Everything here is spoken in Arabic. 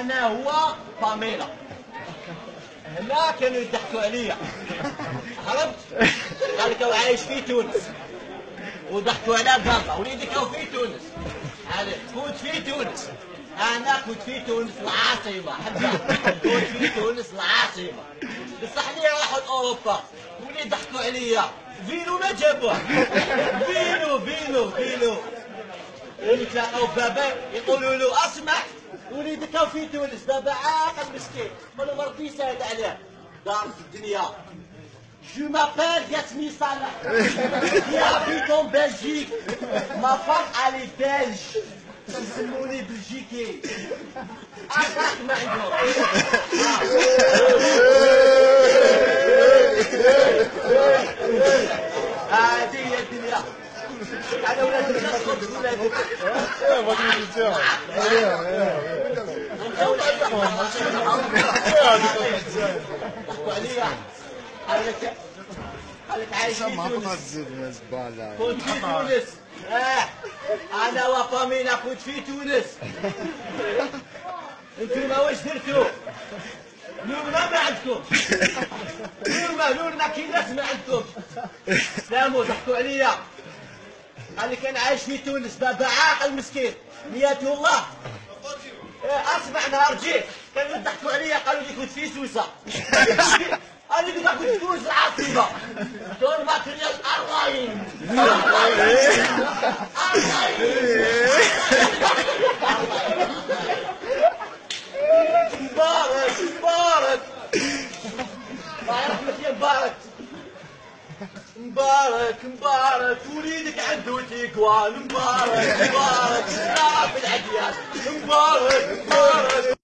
أنا هو باميلا. هنا كانوا يضحكوا عليا. عرفت؟ قال لك عايش في تونس. وضحكوا على بابا. وليدك هو في تونس. كنت في تونس. أنا كنت في تونس العاصمة. كنت في تونس العاصمة. بصح لي واحد اوروبا ولي ضحكوا عليا. فينو ما جابوه؟ فينو فينو فينو. يتلاقوا بابا يقولوا له أسمع. وليدك هو في تونس بابا عاقل مسكين قالوا ربي يسهل عليه دار في الدنيا Yasmine Salah. Qui habite en Belgique. Ma femme, elle est belge. يسموني بلجيكي. أخاك ما عندهم. هذه هي الدنيا. أنا ولاد الناس خبز ولادك. ضحكوا عليا. قال لك قال لك عايش في ما زبالة كنت في تونس آه انا وفامينا كنت في تونس أنتم واش درتوا نورنا ما عندكم نورنا نورنا كي ناس ما عندكم سلاموا ضحكوا عليا قال لي كان عايش في تونس بابا عاقل مسكين نياته الله إيه، اسمع نهار جيت. كانوا يضحكوا عليا قالوا لي كنت في سوسه قال لي كنت في تونس العاصمه دور ماتريال ارلاين مبارك مبارك الله يرحمك يا مبارك مبارك مبارك وليدك عنده تيكوان مبارك مبارك شرف العديان. مبارك مبارك.